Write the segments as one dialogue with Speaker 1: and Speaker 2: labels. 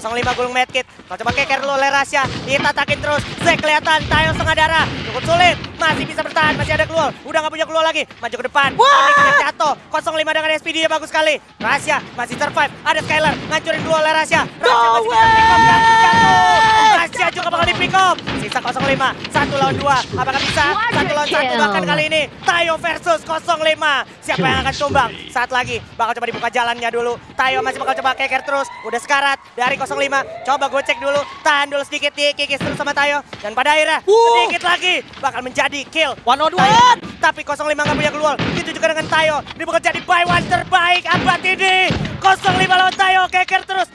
Speaker 1: 05 gulung medkit. Kalau coba keker dulu oleh Rasya. Ditatakin terus. Zek kelihatan. Tayo setengah darah. Cukup sulit. Masih bisa bertahan. Masih ada keluar. Udah nggak punya keluar lagi. Maju ke depan. Onyx jatuh. 05 dengan SPD nya bagus sekali. Rasya masih survive. Ada Skylar. Ngancurin dua oleh Rasya. Rasya masih bisa pick up jatuh. Rasya juga bakal di pick up. Sisa 05. Satu lawan dua. Apakah bisa? Satu lawan satu bahkan kali ini. Tayo versus 05. Siapa yang akan tumbang? Saat lagi. Bakal coba dibuka jalannya dulu. Tayo masih bakal coba keker terus. Udah sekarat dari 05. Coba gue cek dulu. Tahan dulu sedikit. Dikikis terus sama Tayo. Dan pada akhirnya sedikit lagi. Bakal menjadi kill.
Speaker 2: One on
Speaker 1: Tayo.
Speaker 2: one.
Speaker 1: Tapi 05 nggak punya keluar. Itu juga dengan Tayo. Ini bakal jadi buy one terbaik abad ini. 05 lawan Tayo. Keker terus.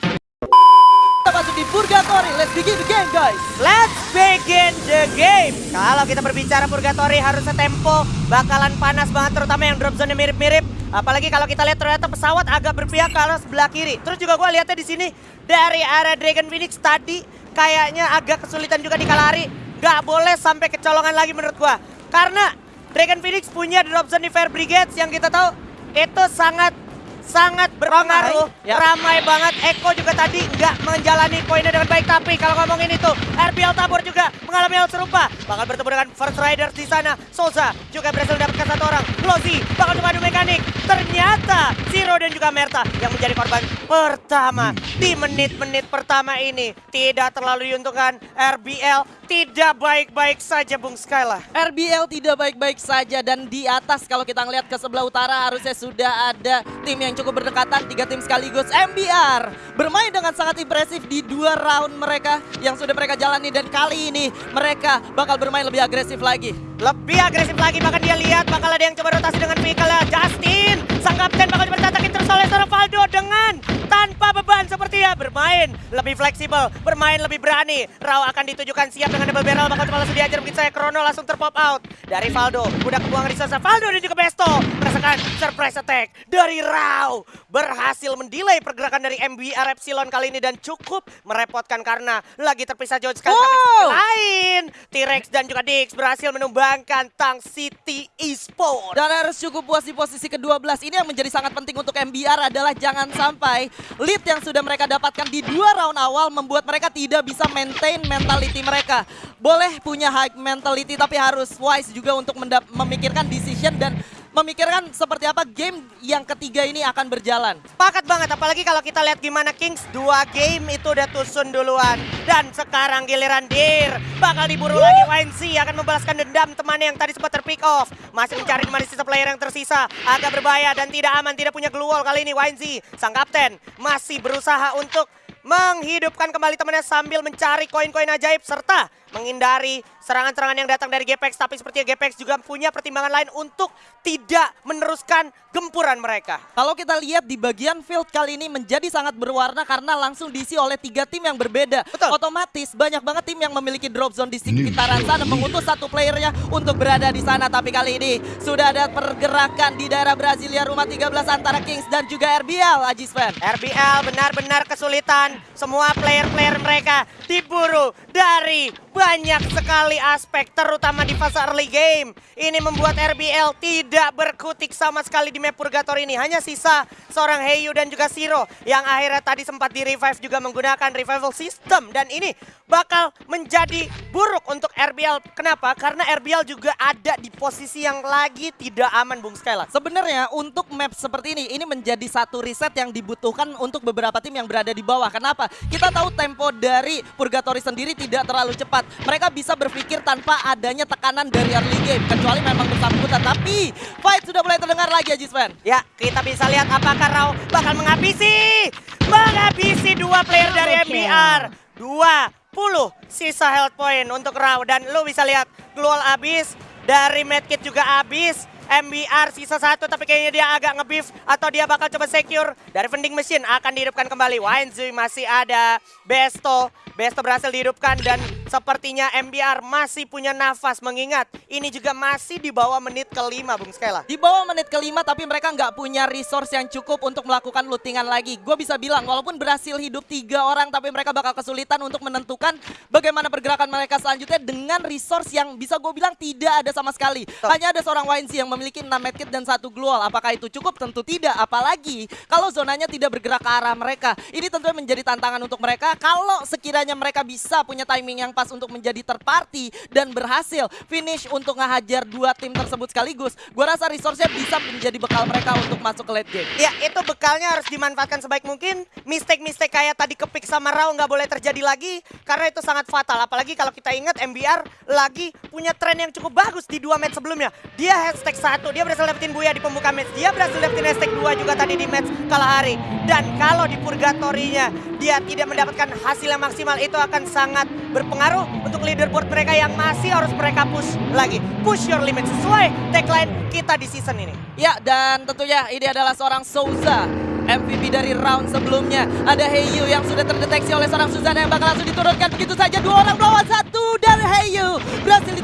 Speaker 2: Kita masuk di Purgatory. Let's begin the game guys.
Speaker 1: Let's begin the game. Kalau kita berbicara Purgatory harusnya tempo bakalan panas banget terutama yang drop zone mirip-mirip. Apalagi kalau kita lihat ternyata pesawat agak berpihak ke arah sebelah kiri. Terus juga gue lihatnya di sini dari arah Dragon Phoenix tadi kayaknya agak kesulitan juga di Kalari. Gak boleh sampai kecolongan lagi menurut gua. Karena Dragon Phoenix punya drop zone di Fair Brigades yang kita tahu itu sangat sangat berpengaruh,
Speaker 2: Ramai, ya.
Speaker 1: ramai banget. Eko juga tadi nggak menjalani poinnya dengan baik, tapi kalau ngomongin itu, RBL Tabor juga mengalami hal serupa. Bakal bertemu dengan First Riders di sana. Souza juga berhasil mendapatkan satu orang. Lozi bakal coba adu mekanik. Ternyata Zero dan juga Merta yang menjadi korban pertama di menit-menit pertama ini. Tidak terlalu diuntungkan RBL. Tidak baik-baik saja Bung Skyla.
Speaker 2: RBL tidak baik-baik saja dan di atas kalau kita ngelihat ke sebelah utara harusnya sudah ada tim yang cukup berdekatan tiga tim sekaligus MBR bermain dengan sangat impresif di dua round mereka yang sudah mereka jalani dan kali ini mereka bakal bermain lebih agresif lagi.
Speaker 1: Lebih agresif lagi bahkan dia lihat bakal ada yang coba rotasi dengan vehicle Justin. Sang kapten bakal coba ditatakin terus oleh seorang Valdo dengan tanpa beban sepertinya bermain lebih fleksibel, bermain lebih berani. Rao akan ditujukan siap dengan double barrel bakal coba langsung diajar mungkin saya Krono langsung terpop out dari Valdo. Udah kebuang resource Valdo dan juga Besto merasakan surprise attack dari Rao. Berhasil mendelay pergerakan dari MBR Epsilon kali ini dan cukup merepotkan karena lagi terpisah jauh sekali. Tapi
Speaker 2: Wow.
Speaker 1: sisi lain T-Rex dan juga Dix berhasil menumbangkan Tang City Esport.
Speaker 2: Dan harus cukup puas di posisi ke-12. Ini yang menjadi sangat penting untuk MBR adalah jangan sampai lead yang sudah mereka dapatkan di dua round awal membuat mereka tidak bisa maintain mentality mereka. Boleh punya high mentality tapi harus wise juga untuk memikirkan decision dan memikirkan seperti apa game yang ketiga ini akan berjalan.
Speaker 1: Pakat banget, apalagi kalau kita lihat gimana Kings dua game itu udah tusun duluan. Dan sekarang giliran Dir, bakal diburu lagi YNC akan membalaskan dendam temannya yang tadi sempat terpick off. Masih mencari di mana sisa player yang tersisa, agak berbahaya dan tidak aman, tidak punya glue wall kali ini YNC. Sang kapten masih berusaha untuk menghidupkan kembali temannya sambil mencari koin-koin ajaib serta menghindari serangan-serangan yang datang dari Gepex tapi sepertinya Gepex juga punya pertimbangan lain untuk tidak meneruskan gempuran mereka.
Speaker 2: Kalau kita lihat di bagian field kali ini menjadi sangat berwarna karena langsung diisi oleh tiga tim yang berbeda.
Speaker 1: Betul.
Speaker 2: Otomatis banyak banget tim yang memiliki drop zone di sekitaran sana mengutus satu playernya untuk berada di sana. Tapi kali ini sudah ada pergerakan di daerah Brasilia rumah 13 antara Kings dan juga RBL Ajis Fan.
Speaker 1: RBL benar-benar kesulitan. Semua player-player mereka diburu dari banyak sekali aspek terutama di fase early game. Ini membuat RBL tidak berkutik sama sekali di map Purgatory ini. Hanya sisa seorang Heyu dan juga Siro yang akhirnya tadi sempat di revive juga menggunakan revival system. Dan ini bakal menjadi buruk untuk RBL. Kenapa? Karena RBL juga ada di posisi yang lagi tidak aman Bung Skyla.
Speaker 2: Sebenarnya untuk map seperti ini, ini menjadi satu riset yang dibutuhkan untuk beberapa tim yang berada di bawah. Kenapa? Kita tahu tempo dari Purgatory sendiri tidak terlalu cepat. Mereka bisa berpikir tanpa adanya tekanan dari early game. Kecuali memang bersangkutan. Tapi fight sudah mulai terdengar lagi Ajis Fan.
Speaker 1: Ya, kita bisa lihat apakah Rao bakal menghabisi menghabisi dua player dari MBR. 20 sisa health point untuk Rao dan lu bisa lihat Glual abis, dari medkit juga abis. MBR sisa satu tapi kayaknya dia agak nge-beef atau dia bakal coba secure dari vending machine akan dihidupkan kembali. Wanzui masih ada, Besto, Besto berhasil dihidupkan dan sepertinya MBR masih punya nafas mengingat ini juga masih di bawah menit kelima Bung Skela.
Speaker 2: Di bawah menit kelima tapi mereka nggak punya resource yang cukup untuk melakukan lootingan lagi. Gue bisa bilang walaupun berhasil hidup tiga orang tapi mereka bakal kesulitan untuk menentukan bagaimana pergerakan mereka selanjutnya dengan resource yang bisa gue bilang tidak ada sama sekali. Hanya ada seorang YNC yang memiliki 6 medkit dan satu glual. Apakah itu cukup? Tentu tidak. Apalagi kalau zonanya tidak bergerak ke arah mereka. Ini tentunya menjadi tantangan untuk mereka. Kalau sekiranya mereka bisa punya timing yang pas untuk menjadi terparty dan berhasil finish untuk ngehajar dua tim tersebut sekaligus, gue rasa resource-nya bisa menjadi bekal mereka untuk masuk ke late game.
Speaker 1: Ya itu bekalnya harus dimanfaatkan sebaik mungkin. Mistake-mistake kayak tadi kepik sama Rao nggak boleh terjadi lagi karena itu sangat fatal. Apalagi kalau kita ingat MBR lagi punya tren yang cukup bagus di dua match sebelumnya. Dia hashtag satu, dia berhasil dapetin Buya di pembuka match. Dia berhasil dapetin hashtag dua juga tadi di match Kalahari. Dan kalau di purgatorinya dia tidak mendapatkan hasil yang maksimal itu akan sangat berpengaruh untuk leaderboard mereka yang masih harus mereka push lagi. Push your limit sesuai tagline kita di season ini.
Speaker 2: Ya, dan tentunya ini adalah seorang Souza. MVP dari round sebelumnya. Ada Heyu yang sudah terdeteksi oleh seorang Suzana yang bakal langsung diturunkan begitu saja. Dua orang melawan satu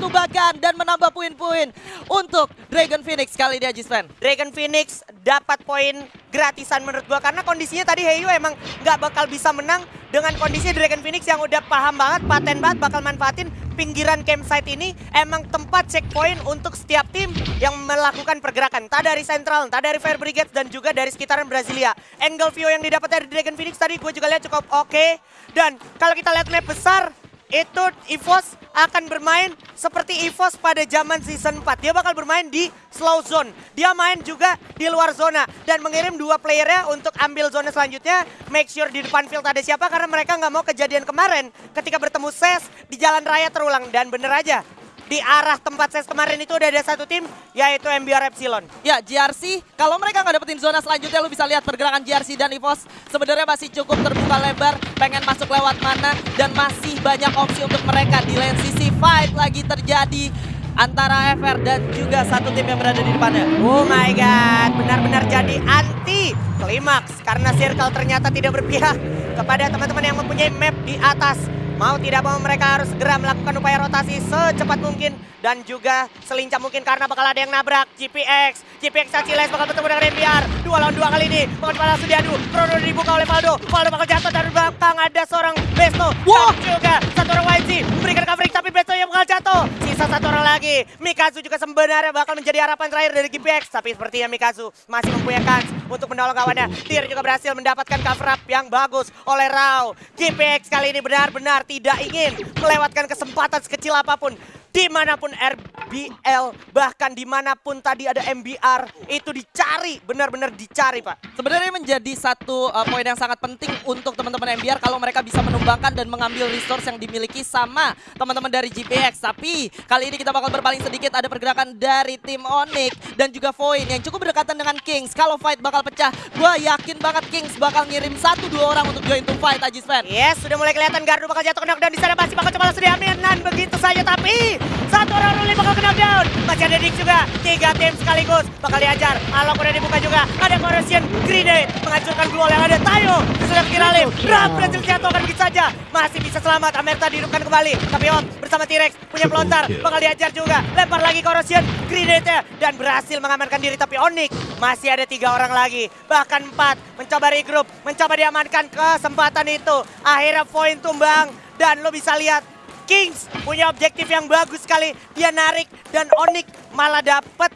Speaker 2: berhasil ditumbangkan dan menambah poin-poin untuk Dragon Phoenix kali ini Ajispen.
Speaker 1: Dragon Phoenix dapat poin gratisan menurut gua karena kondisinya tadi Heyu emang nggak bakal bisa menang dengan kondisi Dragon Phoenix yang udah paham banget, paten banget bakal manfaatin pinggiran campsite ini emang tempat checkpoint untuk setiap tim yang melakukan pergerakan. Tak dari Central, tak dari Fire Brigade dan juga dari sekitaran Brasilia. Angle view yang didapat dari Dragon Phoenix tadi gue juga lihat cukup oke. Dan kalau kita lihat map besar, itu EVOS akan bermain seperti EVOS pada zaman season 4. Dia bakal bermain di slow zone. Dia main juga di luar zona dan mengirim dua playernya untuk ambil zona selanjutnya. Make sure di depan field ada siapa karena mereka nggak mau kejadian kemarin ketika bertemu SES di jalan raya terulang. Dan bener aja, di arah tempat SES kemarin itu udah ada satu tim yaitu MBR Epsilon.
Speaker 2: Ya, GRC, kalau mereka nggak dapetin zona selanjutnya, lu bisa lihat pergerakan GRC dan EVOS sebenarnya masih cukup terbuka lebar, pengen masuk lewat mana, dan masih banyak opsi untuk mereka di lane sisi fight lagi terjadi antara FR dan juga satu tim yang berada di depannya.
Speaker 1: Oh my god, benar-benar jadi anti klimaks karena circle ternyata tidak berpihak kepada teman-teman yang mempunyai map di atas. Mau tidak mau mereka harus segera melakukan upaya rotasi secepat mungkin dan juga selincah mungkin karena bakal ada yang nabrak GPX. GPX Caciles bakal bertemu dengan MBR. Dua lawan dua kali ini. Bakal langsung diadu. Chrono dibuka oleh Valdo. Valdo bakal jatuh dari belakang ada seorang Besto.
Speaker 2: Wah!
Speaker 1: Dan juga satu orang YG memberikan covering tapi Besto yang bakal jatuh. Sisa satu orang lagi. Mikazu juga sebenarnya bakal menjadi harapan terakhir dari GPX. Tapi sepertinya Mikazu masih mempunyai kans untuk menolong kawannya. Tyr juga berhasil mendapatkan cover up yang bagus oleh Rao. GPX kali ini benar-benar tidak ingin melewatkan kesempatan sekecil apa pun di mana pun RBL bahkan di mana pun tadi ada MBR itu dicari benar-benar dicari pak
Speaker 2: Sebenarnya menjadi satu uh, poin yang sangat penting untuk teman-teman MBR kalau mereka bisa menumbangkan dan mengambil resource yang dimiliki sama teman-teman dari GPX. Tapi kali ini kita bakal berpaling sedikit ada pergerakan dari tim Onyx dan juga Void yang cukup berdekatan dengan Kings. Kalau fight bakal pecah, gue yakin banget Kings bakal ngirim satu dua orang untuk join to fight Ajis fan.
Speaker 1: yes sudah mulai kelihatan Gardu bakal jatuh knockdown di sana masih bakal coba langsung diambil dan begitu saja tapi satu orang ruli bakal ke knockdown masih ada Dick juga. Tiga tim sekaligus bakal diajar. Alok udah dibuka juga. Ada corrosion grenade menghancurkan glual yang ada. Tayo sudah kira lift Ram berhasil jatuhkan begitu saja. Masih bisa selamat. Amerta dihidupkan kembali. Tapi Om bersama T-Rex punya pelontar bakal diajar juga. Lempar lagi corrosion grenade dan berhasil mengamankan diri. Tapi Onyx masih ada tiga orang lagi. Bahkan empat mencoba regroup mencoba diamankan kesempatan itu. Akhirnya poin tumbang. Dan lo bisa lihat Kings punya objektif yang bagus sekali. Dia narik dan Onyx malah dapet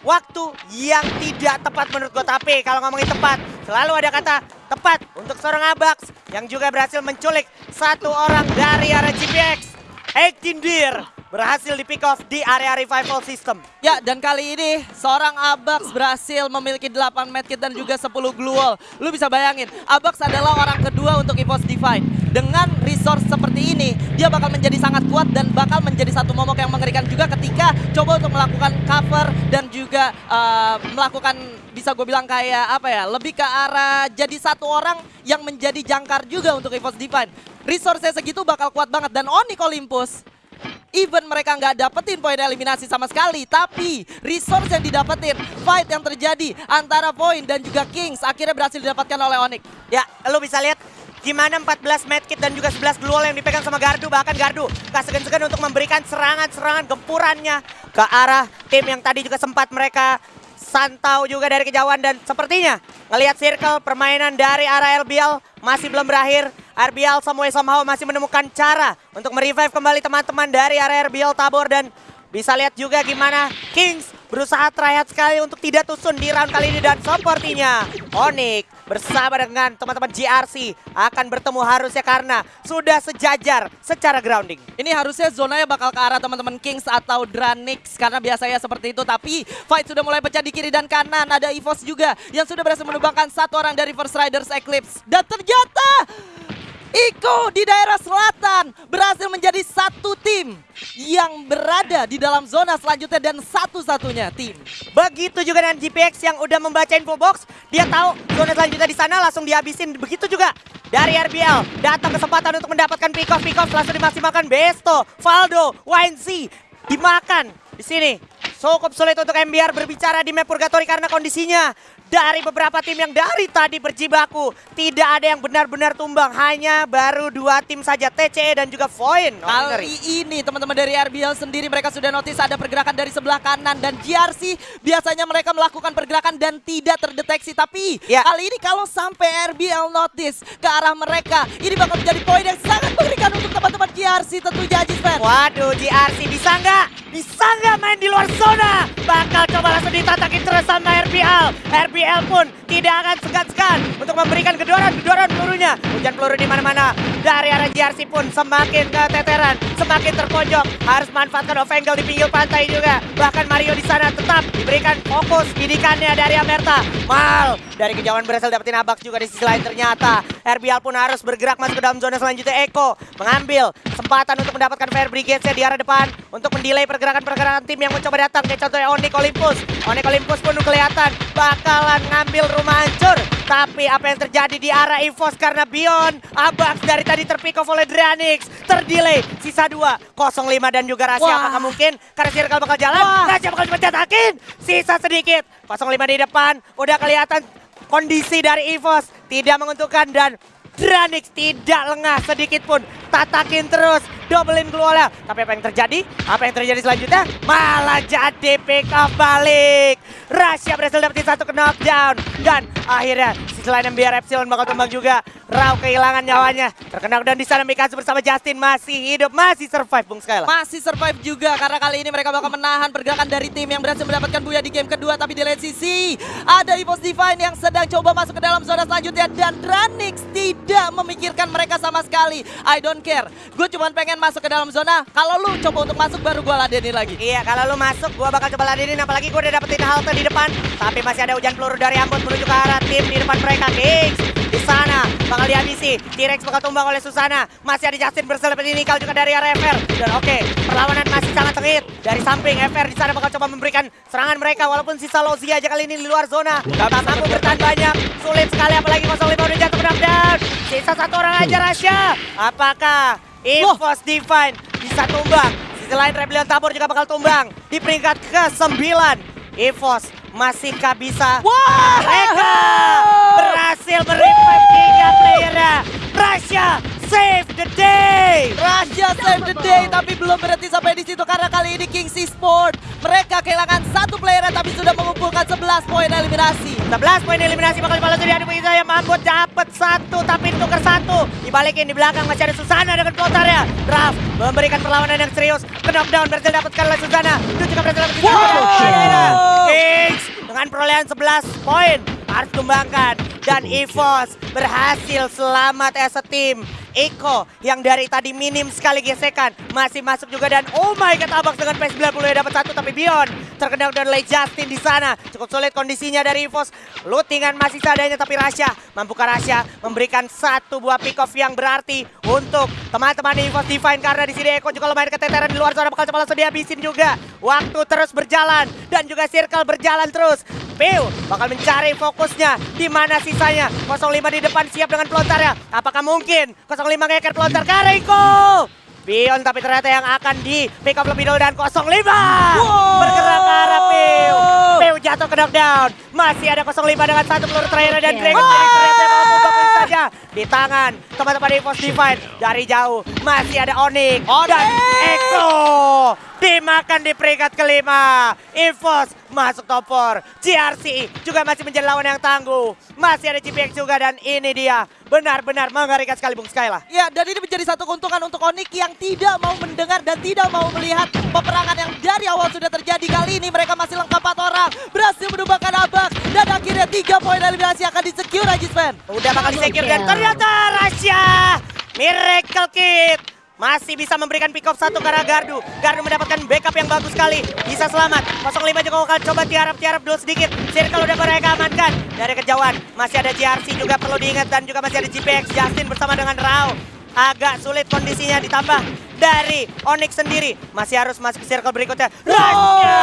Speaker 1: waktu yang tidak tepat menurut gue tapi kalau ngomongin tepat selalu ada kata tepat untuk seorang Abax yang juga berhasil menculik satu orang dari area GPX 18 Deer berhasil di pick off di area revival system
Speaker 2: Ya, dan kali ini seorang Abax berhasil memiliki 8 medkit dan juga 10 glue wall. Lu bisa bayangin, Abax adalah orang kedua untuk EVOS Divine. Dengan resource seperti ini, dia bakal menjadi sangat kuat dan bakal menjadi satu momok yang mengerikan juga ketika coba untuk melakukan cover dan juga uh, melakukan bisa gue bilang kayak apa ya, lebih ke arah jadi satu orang yang menjadi jangkar juga untuk EVOS Divine. Resource-nya segitu bakal kuat banget dan Onyx Olympus Even mereka nggak dapetin poin eliminasi sama sekali, tapi resource yang didapetin, fight yang terjadi antara Point dan juga Kings akhirnya berhasil didapatkan oleh Onyx.
Speaker 1: Ya, lu bisa lihat gimana 14 medkit dan juga 11 global yang dipegang sama Gardu. Bahkan Gardu gak segan-segan untuk memberikan serangan-serangan gempurannya ke arah tim yang tadi juga sempat mereka santau juga dari kejauhan dan sepertinya ngelihat circle permainan dari arah LBL masih belum berakhir. RBL Samuel somehow masih menemukan cara untuk merevive kembali teman-teman dari area RBL Tabor dan bisa lihat juga gimana Kings berusaha tryhard sekali untuk tidak tusun di round kali ini dan sepertinya Onyx bersama dengan teman-teman GRC akan bertemu harusnya karena sudah sejajar secara grounding.
Speaker 2: Ini harusnya zonanya bakal ke arah teman-teman Kings atau Dranix karena biasanya seperti itu. Tapi fight sudah mulai pecah di kiri dan kanan. Ada EVOS juga yang sudah berhasil menumbangkan satu orang dari First Riders Eclipse. Dan ternyata Iko di daerah selatan berhasil menjadi satu tim yang berada di dalam zona selanjutnya dan satu-satunya tim.
Speaker 1: Begitu juga dengan GPX yang udah membaca info box, dia tahu zona selanjutnya di sana langsung dihabisin. Begitu juga dari RBL, datang kesempatan untuk mendapatkan pick off, pick off langsung dimaksimalkan Besto, Valdo, YNC dimakan di sini. Cukup sulit untuk MBR berbicara di map Purgatory karena kondisinya dari beberapa tim yang dari tadi berjibaku tidak ada yang benar-benar tumbang hanya baru dua tim saja TCE dan juga Voin
Speaker 2: Kali ini teman-teman dari RBL sendiri mereka sudah notice ada pergerakan dari sebelah kanan dan GRC biasanya mereka melakukan pergerakan dan tidak terdeteksi tapi
Speaker 1: Ya.
Speaker 2: kali ini kalau sampai RBL notice ke arah mereka ini bakal menjadi poin yang sangat mengerikan untuk teman-teman GRC tentunya Ajis Fan.
Speaker 1: Waduh GRC bisa nggak? Bisa nggak main di luar zona? Bakal coba langsung ditatakin terus sama RBL. RBL pun tidak akan segan-segan untuk memberikan kedoran-kedoran pelurunya. Hujan peluru di mana-mana. Dari arah GRC pun semakin keteteran, semakin terpojok. Harus manfaatkan off angle di pinggir pantai juga. Bahkan Mario di sana tetap diberikan fokus bidikannya dari Amerta. Mal dari kejauhan berhasil dapetin abak juga di sisi lain ternyata. RBL pun harus bergerak masuk ke dalam zona selanjutnya. Eko mengambil kesempatan untuk mendapatkan Fire Brigade di arah depan untuk mendelay pergerakan-pergerakan tim yang mencoba datang. Kayak contohnya Onyx Olympus. Onyx Olympus pun kelihatan bakalan ngambil rumah hancur. Tapi apa yang terjadi di arah EVOS karena Bion Abax dari tadi terpick off oleh Dranix. Terdelay sisa 2 05 dan juga Rahasia
Speaker 2: Wah.
Speaker 1: apakah mungkin? Karena circle bakal jalan
Speaker 2: Wah.
Speaker 1: Rahasia bakal cuma cetakin sisa sedikit. 05 di depan udah kelihatan kondisi dari EVOS tidak menguntungkan dan Dranix tidak lengah sedikit pun. Tatakin terus doublein keluarnya. Tapi apa yang terjadi? Apa yang terjadi selanjutnya? Malah jadi pick off balik Rasya berhasil dapetin satu knockdown. Dan akhirnya sisi lain MBR Epsilon bakal tumbang juga Rau kehilangan nyawanya terkena dan di sana Mikazu bersama Justin masih hidup masih survive Bung Skyla
Speaker 2: Masih survive juga karena kali ini mereka bakal menahan pergerakan dari tim yang berhasil mendapatkan buya di game kedua tapi di lain sisi ada Evos Divine yang sedang coba masuk ke dalam zona selanjutnya dan Dranix tidak memikirkan mereka sama sekali. I don't care. Gue cuma pengen masuk ke dalam zona. Kalau lu coba untuk masuk baru gue ladenin lagi.
Speaker 1: Iya, kalau lu masuk, gua bakal coba ladenin. Apalagi gua udah dapetin halte di depan. Tapi masih ada hujan peluru dari Ambon menuju ke arah tim di depan mereka. Kings di sana bakal dihabisi. T-Rex bakal tumbang oleh Susana. Masih ada Justin bersel dapetin Nikal juga dari arah FR. Dan oke, perlawanan masih sangat sengit. Dari samping FR di sana bakal coba memberikan serangan mereka. Walaupun sisa Lozia aja kali ini di luar zona. Gak mampu bertahan banyak. Sulit sekali apalagi 05 udah jatuh knockdown. Sisa satu orang aja Rasya. Apakah Evos Divine bisa tumbang? Sisi lain Rebellion Tabor juga bakal tumbang di peringkat ke-9. Evos masihkah bisa?
Speaker 2: Wah!
Speaker 1: Mereka Save the day
Speaker 2: tapi belum berhenti sampai di situ karena kali ini Kings Sport mereka kehilangan satu player tapi sudah mengumpulkan 11 poin eliminasi.
Speaker 1: 11 poin eliminasi bakal dibalas dari Adi yang mampu dapat satu tapi ditukar satu. Dibalikin di belakang masih ada Susana dengan floaternya. Draft memberikan perlawanan yang serius. Knockdown berhasil dapatkan oleh Susana. Itu juga berhasil dapatkan
Speaker 2: Wow!
Speaker 1: Kings dengan perolehan 11 poin harus tumbangkan. Dan EVOS berhasil selamat as a team. Eko yang dari tadi minim sekali gesekan masih masuk juga dan oh my god Abax dengan P90 yang dapat satu tapi Bion terkena dan oleh Justin di sana. Cukup sulit kondisinya dari EVOS lootingan masih seadanya tapi Rasya mampukah Rasya memberikan satu buah pick off yang berarti untuk teman-teman EVOS Divine karena di sini Eko juga lumayan keteteran di luar zona bakal coba langsung dihabisin juga. Waktu terus berjalan dan juga circle berjalan terus Piu bakal mencari fokusnya. Di mana sisanya? 05 di depan siap dengan pelontarnya. Apakah mungkin 05 ngeker pelontar ke Reiko? Bion tapi ternyata yang akan di pick up lebih dulu dan 05 bergerak ke arah Piu jatuh ke knockdown. Masih ada 05 dengan satu peluru terakhir dan Dragon bakal bisa saja. Di tangan teman-teman EVOS Divine. Dari jauh masih ada Onyx dan! Eko dimakan di peringkat kelima. EVOS masuk top 4 GRC juga masih menjadi lawan yang tangguh. Masih ada GPX juga dan ini dia. Benar-benar mengerikan sekali Bung Skyla.
Speaker 2: Ya, dan ini menjadi satu keuntungan untuk Onyx yang tidak mau mendengar dan tidak mau melihat peperangan yang dari awal sudah terjadi. Kali ini mereka masih lengkap 4 orang, berhasil menumbangkan Abax, dan akhirnya 3 poin eliminasi akan di-secure Ajisman.
Speaker 1: Udah bakal disecure dan ternyata Rasya Miracle Kit masih bisa memberikan pick off satu karena Gardu. Gardu mendapatkan backup yang bagus sekali. Bisa selamat. 05 juga akan coba tiarap-tiarap dulu sedikit. Circle udah mereka amankan. Dari kejauhan masih ada JRC juga perlu diingat dan juga masih ada GPX Justin bersama dengan Rao. Agak sulit kondisinya ditambah dari Onyx sendiri. Masih harus masuk ke circle berikutnya. Rasya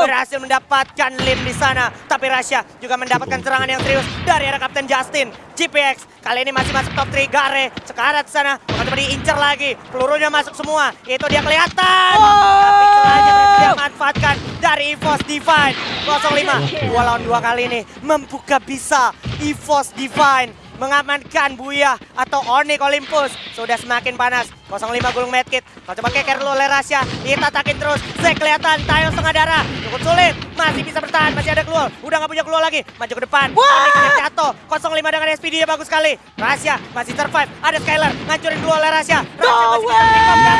Speaker 1: berhasil mendapatkan lim di sana. Tapi Rasya juga mendapatkan serangan yang serius dari arah Kapten Justin. GPX kali ini masih masuk top 3. Gare sekarat sana. Bukan diincar lagi. Pelurunya masuk semua. Itu dia kelihatan. Tapi celahnya dia manfaatkan dari EVOS Divine. 05. Dua lawan dua kali ini membuka bisa EVOS Divine mengamankan Buya atau Onyx Olympus. Sudah semakin panas. 05 gulung medkit. Kalau coba keker dulu oleh Rasya. Ditatakin terus. Zek kelihatan. Tayo setengah darah. Cukup sulit. Masih bisa bertahan. Masih ada keluar. Udah nggak punya keluar lagi. Maju ke depan. Yang jatuh. 05 dengan SPD nya bagus sekali. Rasya masih survive. Ada Skylar. Ngancurin dulu oleh Rasya. Rasya
Speaker 2: No
Speaker 1: masih bisa pick.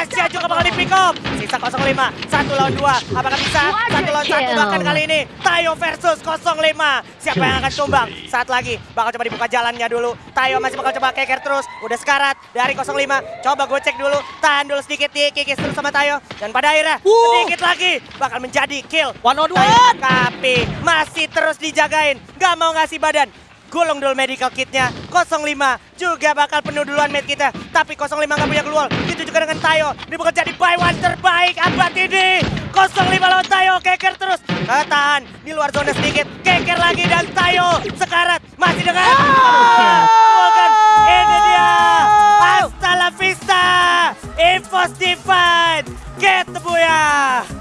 Speaker 1: Rasya juga bakal di pick up. Sisa 05. Satu lawan dua. Apakah bisa? Satu lawan satu. Bahkan kali ini. Tayo versus 05. Siapa yang akan tumbang? Saat lagi. Bakal coba dibuka jalannya dulu. Tayo masih bakal coba keker terus. Udah sekarat dari 05. Coba gue cek dulu. Tahan dulu sedikit. Dikikis terus sama Tayo. Dan pada akhirnya sedikit lagi. Bakal menjadi kill.
Speaker 2: One on one.
Speaker 1: Tapi masih terus dijagain. Gak mau ngasih badan. Gulung dulu medical kitnya. 05 juga bakal penuh duluan med kita. Tapi 05 gak punya keluar. Itu juga dengan Tayo. Ini bukan jadi buy one terbaik. Abad ini. 05 lawan Tayo. Keker terus. Ketahan. Di luar zona sedikit. Keker lagi dan Tayo Sekarat. Masih dengan Bukan Ini dia. Hasta la vista. Evos Divine Get the Buya